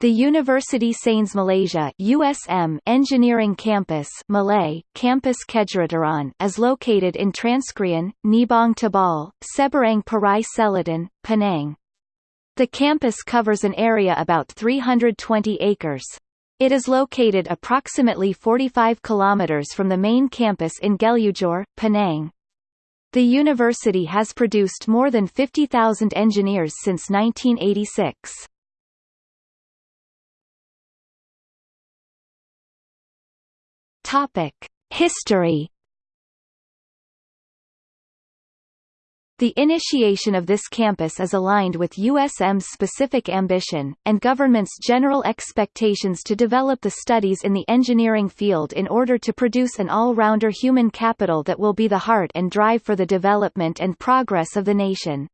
The University Sains Malaysia USM Engineering Campus Malay, Campus Kejuruteraan is located in Transkrian, Nibong Tebal, Seberang Perai Selatan, Penang. The campus covers an area about 320 acres. It is located approximately 45 kilometers from the main campus in Gelugor, Penang. The university has produced more than 50,000 engineers since 1986. Topic: History. The initiation of this campus is aligned with USM's specific ambition, and government's general expectations to develop the studies in the engineering field in order to produce an all-rounder human capital that will be the heart and drive for the development and progress of the nation.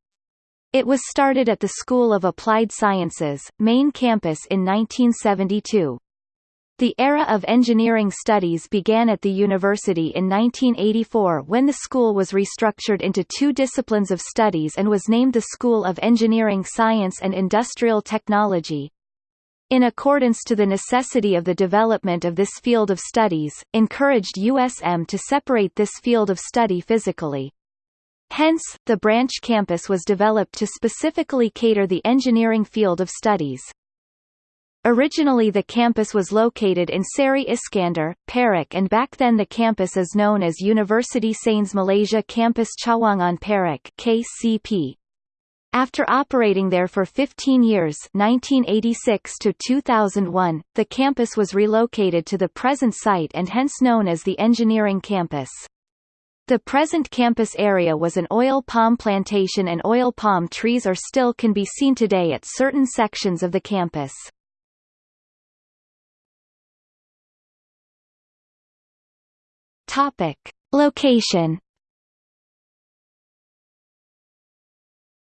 It was started at the School of Applied Sciences, main campus in 1972. The era of engineering studies began at the university in 1984 when the school was restructured into two disciplines of studies and was named the School of Engineering Science and Industrial Technology. In accordance to the necessity of the development of this field of studies, encouraged USM to separate this field of study physically. Hence, the branch campus was developed to specifically cater the engineering field of studies. Originally the campus was located in Seri Iskandar, Perak and back then the campus is known as University Sains Malaysia Campus Cawangan Perak KCP. After operating there for 15 years 1986 to 2001, the campus was relocated to the present site and hence known as the Engineering Campus. The present campus area was an oil palm plantation and oil palm trees are still can be seen today at certain sections of the campus. Topic. Location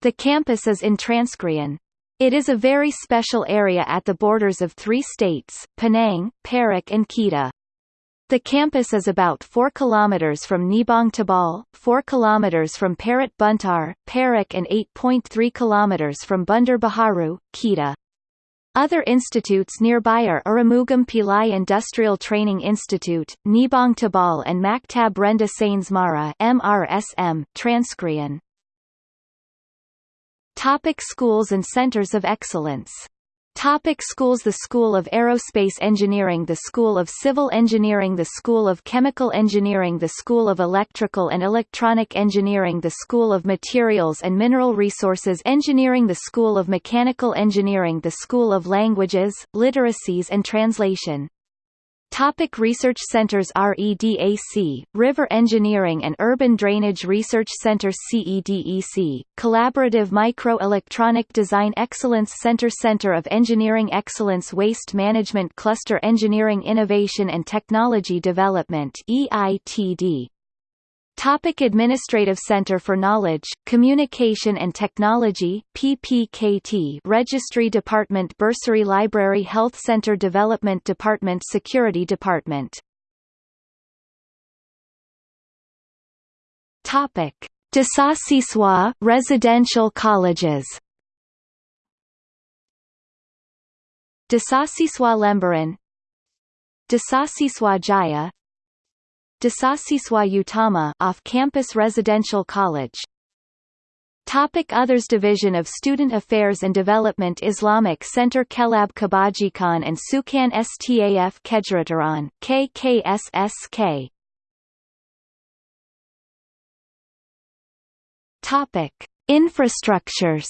The campus is in Transkrian. It is a very special area at the borders of three states, Penang, Perak and Kedah. The campus is about 4 km from Nibong Tebal, 4 km from Parit Buntar, Perak and 8.3 km from Bandar Baharu, Kedah. Other institutes nearby are Arumugam Pillai Industrial Training Institute, Nibong Tebal and Maktab Rendah Sains Mara MRSM, Transkrian. Topic schools and centers of excellence Topic schools The School of Aerospace Engineering The School of Civil Engineering The School of Chemical Engineering The School of Electrical and Electronic Engineering The School of Materials and Mineral Resources Engineering The School of Mechanical Engineering The School of Languages, Literacies and Translation Topic research centers REDAC, River Engineering and Urban Drainage Research Center CEDEC, Collaborative Microelectronic Design Excellence Center Center of Engineering Excellence Waste Management Cluster Engineering Innovation and Technology Development EITD Topic Administrative Center for Knowledge, Communication and Technology PPKT Registry Department Bursary Library Health Center Development Department Security Department. Topic. Desasiswa Residential Colleges. Desasiswa Lembaran Desasiswa Jaya Desasiswa Utama off-campus residential college. Topic Others Division of Student Affairs and Development Islamic Center Kelab Kebajikan and Sukan Staf Kejuruteraan, KKSSK Topic. Infrastructures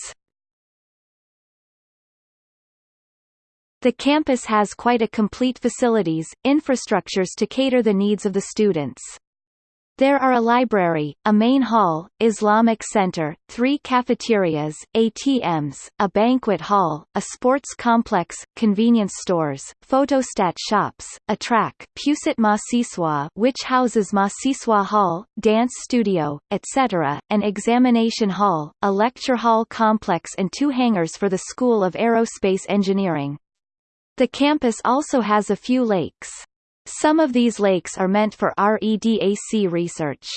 The campus has quite a complete facilities, infrastructures to cater the needs of the students. There are a library, a main hall, Islamic center, three cafeterias, ATMs, a banquet hall, a sports complex, convenience stores, photostat shops, a track Pusat Mahasiswa which houses Mahasiswa Hall, dance studio, etc., an examination hall, a lecture hall complex and two hangars for the School of Aerospace Engineering. The campus also has a few lakes. Some of these lakes are meant for REDAC research.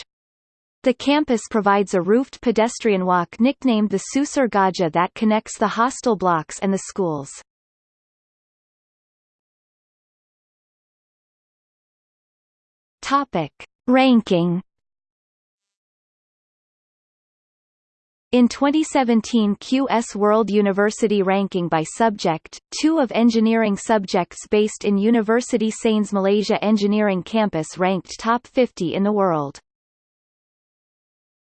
The campus provides a roofed pedestrian walk nicknamed the Susur Gaja that connects the hostel blocks and the schools. Topic. Ranking In 2017 QS World University Ranking by Subject, two of engineering subjects based in University Sains Malaysia Engineering Campus ranked top 50 in the world.